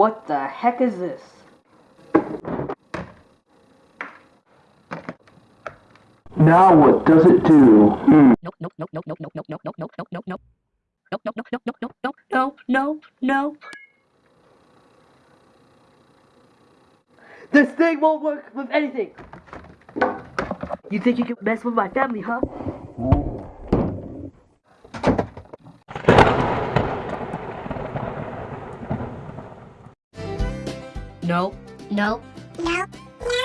What the heck is this? Now what does it do? Hmm. Nope, nope, nope, nope, nope, nope, nope, nope, nope, nope, nope, nope, nope. Nope, nope, nope, nope, nope, nope, nope, no, no, no. This thing won't work with anything. You think you can mess with my family, huh? No. No. No. No.